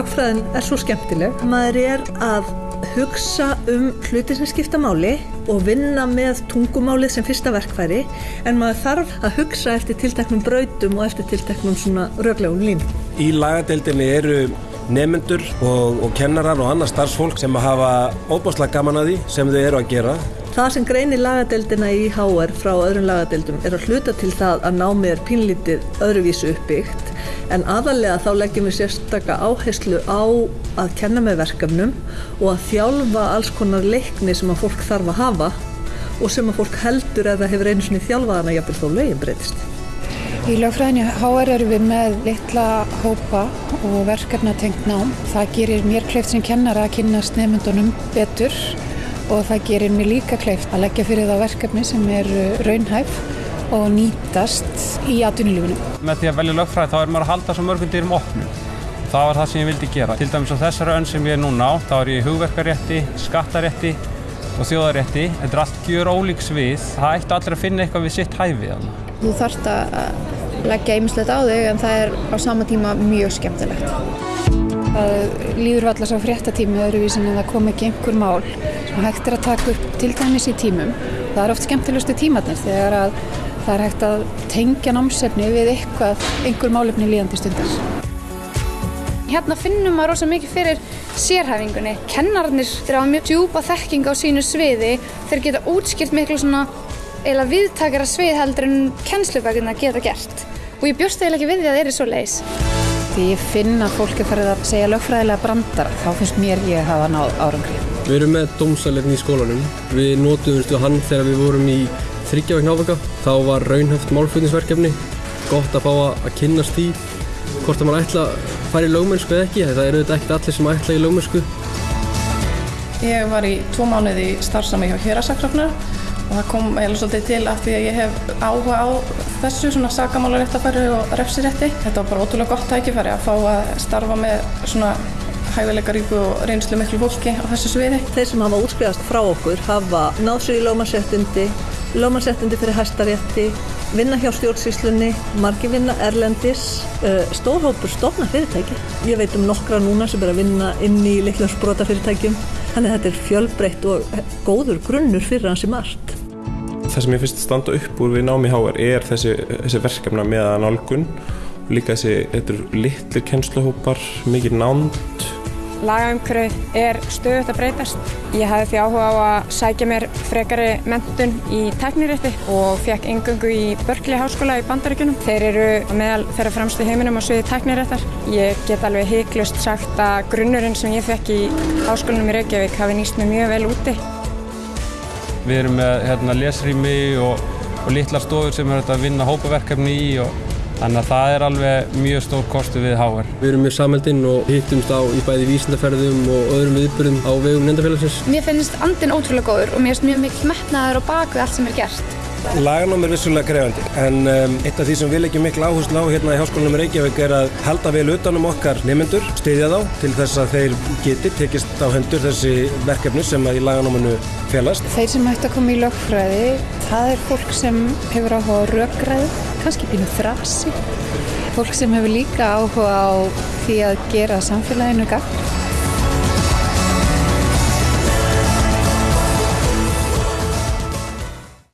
lögfræðin er svo skemmtileg. Maður er að hugsa um hluti sem skipta máli og vinna með tungumálið sem fyrsta verkfæri en maður þarf að hugsa eftir tilteknum brautum og eftir tilteknum svona röglegum lín. Í lagadeildinni eru nefnendur og, og kennarar og annað starfsfólk sem hafa óbáslega gaman að því sem þau eru að gera. Það sem greinir lagadeildina í HR frá öðrum lagadeildum er að hluta til það að námið er pínlítið öðruvísu uppbyggt en aðalega þá leggjum við sérstakka áherslu á að kenna með verkefnum og að þjálfa alls konar leikni sem að fólk þarf að hafa og sem að fólk heldur eða hefur einu svona þjálfaðana jafnveg þó lögin breytist. Í lögfræðinni HR eru við með litla hópa og verkefna tengt nám. Það gerir mér kleift sem kennar að kynast nefndunum betur og það gerir mér líka kleift að leggja fyrir það verkefni sem er raunhæf og nýtast í atvinnulífinu. Með því að velja lögfræði þá er maður að halda svo mörgum dyrum opnum. Það var það sem ég vildi gera. Til dæmis á þessari önn sem ég er núna á, þá er ég hugverkarétti, skattarétti og þjóðarétti. Þetta er allt gjör ólíks við. Það ætti allir að finna eitthvað við sitt hæfið. Þú þarft að leggja einmislegt á þig en það er á sama tíma mjög skemmtilegt. Það líður alltaf svo fréttatími öðruvísin en það kom ekki einhver mál sem hægt er að taka upp til dæmis í tímum. Það er oft skemmtilegustu tímatnir þegar að það er hægt að tengja námsefni við eitthvað, einhver málefni líðandi stundar. Hérna finnum maður rosa mikið fyrir sérhæfingunni. Kennarnir hafa mjög djúpa þekking á sínu sviði, þeir geta útskilt miklu svona eila viðtakara svið heldur en kennslubækuna geta gert. Og ég bjóst eiginlega ekki við því að það er svo leis. Því ég finn að fólk er farið að segja lögfræðilega brandar, þá finnst mér ég að hafa náð árangri. Við erum með dómsæleirni í skólanum. Við nótuðumstu hann þegar við vorum í þryggjavægn ávaka. Þá var raunhæft málflutningsverkefni. Gott að fá að kynnast því hvort að mann ætla að fara í lögmennsku eða ekki. Það eru þetta ekkert allir sem ætla í lögmennsku. Ég var í tvo mánuði starfsami hjá Hjörasakráfnar og það kom eiginlega svolítið til af því að ég hef áhuga á þessu svona sakamálaréttafæri og refsirétti. Þetta var bara ótrúlega gott tækifæri að fá að starfa með svona hæfileikaríku og reynslu miklu fólki á þessu sviði. Þeir sem hafa útskrifast frá okkur hafa náð sér í lögmannsréttindi, lögmannsréttindi fyrir hæstarétti, vinna hjá stjórnsýslunni, margi vinna erlendis, stórhópur stofna fyrirtæki. Ég veit um nokkra núna sem er að vinna inn í litlum sprota fyrirtækjum. Þannig að þetta er fjölbreytt og góður grunnur fyrir hansi margt. Það sem ég finnst standa upp úr við námi HR er þessi, þessi verkefna með að nálgun líka þessi, litlir kennsluhópar, mikið nánd Lagaumhverfið er stöðut að breytast. Ég hafði því áhuga á að sækja mér frekari mentun í teknirétti og fekk engöngu í Berkeley háskóla í Bandaríkunum. Þeir eru meðal þeirra fremstu heiminum á sviði tekniréttar. Ég get alveg heiklust sagt að grunnurinn sem ég fekk í háskólanum í Reykjavík hafi nýst mér mjög vel úti. Við erum með hérna, lesrými og, og litlar stofur sem er að vinna hópaverkefni í og Þannig að það er alveg mjög stór kostu við HR. Við erum mjög samhældinn og hittumst á í bæði vísindaferðum og öðrum viðbyrðum á vegum nefndafélagsins. Mér finnst andin ótrúlega góður og mér finnst mjög mikil metnaður og bak við allt sem er gert. Laganám er vissulega krefandi en um, eitt af því sem við leggjum miklu áherslu á hérna í Háskólanum Reykjavík er að halda vel utanum okkar nefnendur, styðja þá til þess að þeir geti tekist á hendur þessi verkefni sem að í laganámanu felast. Þeir sem ætti að koma í lögfræði, það er fólk sem hefur áhuga á röggræði, kannski pínu þrasi. Fólk sem hefur líka áhuga á því að gera samfélaginu gafn.